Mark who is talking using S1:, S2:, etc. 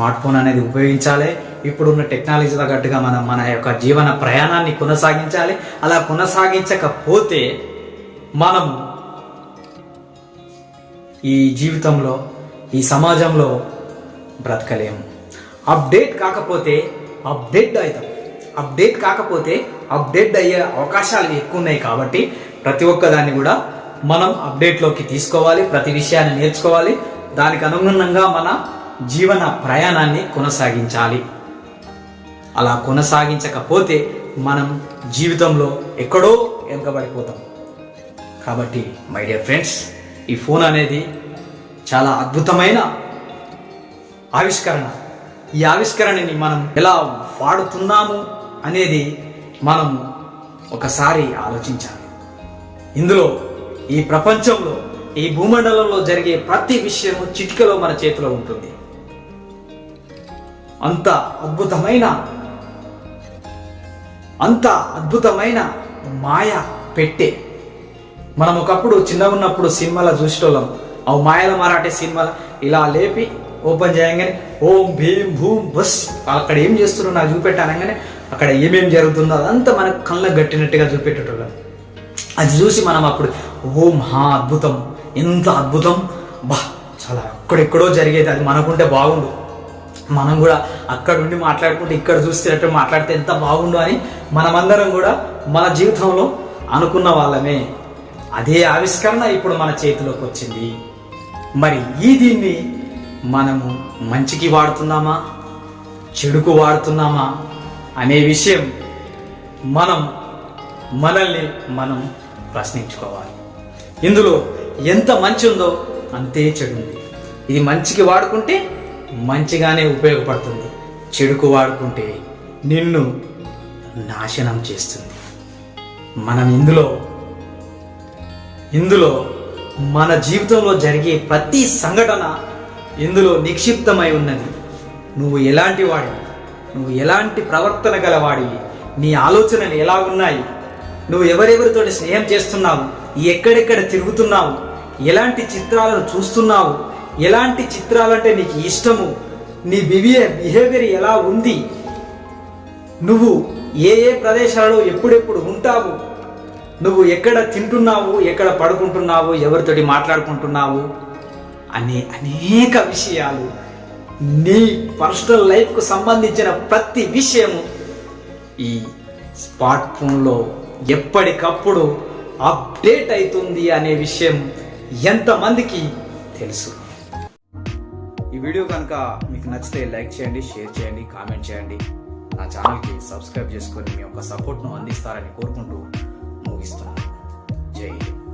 S1: Smart phone అనేది ఉపయోగించాలి. ఇప్పుడున్న టెక్నాలజీ తగ్గట్టుగా మనం మన యొక్క జీవన ప్రయాణాన్ని కొనసాగించాలి. అలా కొనసాగించకపోతే మనం ఈ జీవితంలో ఈ సమాజంలో బ్రతకలేము అప్డేట్ కాకపోతే అప్డేట్ అవుతాం. అప్డేట్ కాకపోతే అప్డేట్ అయ్యే అవకాశాలు ఎక్కువ ఉన్నాయి కాబట్టి ప్రతి ఒక్కదాన్ని కూడా మనం అప్డేట్లోకి తీసుకోవాలి. ప్రతి విషయాన్ని నేర్చుకోవాలి. దానికి అనుగుణంగా మన జీవన ప్రయాణాన్ని కొనసాగించాలి. అలా కొనసాగించకపోతే మనం జీవితంలో ఎక్కడో వెనుకబడిపోతాం కాబట్టి మై డియర్ ఫ్రెండ్స్ ఈ ఫోన్ అనేది చాలా అద్భుతమైన ఆవిష్కరణ. ఈ ఆవిష్కరణని మనం ఎలా వాడుతున్నాము అనేది మనం ఒకసారి ఆలోచించాలి. ఇందులో ఈ ప్రపంచంలో ఈ భూమండలంలో జరిగే ప్రతి విషయము చిటికలో మన చేతిలో ఉంటుంది. అంత అద్భుతమైన అంత అద్భుతమైన మాయ పెట్టే. మనం ఒకప్పుడు చిన్నగా ఉన్నప్పుడు సినిమాలో చూసేటోళ్ళం. అవి మాయల మరాఠీ సినిమాలు. ఇలా లేపి ఓపెన్ చేయగానే ఓం భీం భూమ్ బస్. అక్కడ ఏం చేస్తున్నారో నాకు చూపెట్టానగానే అక్కడ ఏమేం జరుగుతుందో అదంతా మనకు కళ్ళకు గట్టినట్టుగా చూపెట్టేటోళ్ళం. అది చూసి మనం అప్పుడు ఓ మహా అద్భుతం ఎంత అద్భుతం. బా చాలా ఎక్కడెక్కడో జరిగేది. అది మనకుంటే బాగుండు. మనం కూడా అక్కడ ఉండి మాట్లాడుకుంటే ఇక్కడ చూస్తున్నట్టు మాట్లాడితే ఎంత బాగుండు అని మనమందరం కూడా మన జీవితంలో అనుకున్న వాళ్ళమే. అదే ఆవిష్కరణ ఇప్పుడు మన చేతిలోకి వచ్చింది. మరి ఈ దీన్ని మనము మంచికి వాడుతున్నామా? చెడుకు వాడుతున్నామా? అనే విషయం మనం మనల్ని మనం ప్రశ్నించుకోవాలి. ఇందులో ఎంత మంచి ఉందో అంతే చెడు ఉంది. ఇది మంచికి వాడుకుంటే మంచిగానే ఉపయోగపడుతుంది. చెడుకు వాడుకుంటే నిన్ను నాశనం చేస్తుంది. మనం ఇందులో ఇందులో మన జీవితంలో జరిగే ప్రతి సంఘటన ఇందులో నిక్షిప్తమై ఉన్నది. నువ్వు ఎలాంటి వాడివి? నువ్వు ఎలాంటి ప్రవర్తన గలవాడివి? నీ ఆలోచనలు ఎలా ఉన్నాయి? నువ్వు ఎవరెవరితో స్నేహం చేస్తున్నావు? ఎక్కడెక్కడ తిరుగుతున్నావు? ఎలాంటి చిత్రాలను చూస్తున్నావు? ఎలాంటి చిత్రాలంటే నీకు ఇష్టము? నీ బిహేవియర్ బిహేవియర్ ఎలా ఉంది? నువ్వు ఏ ఏ ప్రదేశాలలో ఎప్పుడెప్పుడు ఉంటావు? నువ్వు ఎక్కడ తింటున్నావు? ఎక్కడ పడుకుంటున్నావు? ఎవరితోటి మాట్లాడుకుంటున్నావు? అనే అనేక విషయాలు నీ పర్సనల్ లైఫ్కు సంబంధించిన ప్రతి విషయము ఈ స్మార్ట్ ఫోన్లో ఎప్పటికప్పుడు అప్డేట్ అవుతుంది అనే విషయం ఎంతమందికి తెలుసు? వీడియో కనుక మీకు నచ్చితే లైక్ చేయండి షేర్ చేయండి కామెంట్ చేయండి. నా ఛానల్కి సబ్స్క్రైబ్ చేసుకొని మీ యొక్క సపోర్ట్ను అందిస్తారని కోరుకుంటూ ముగిస్తున్నాను. జై హింద్.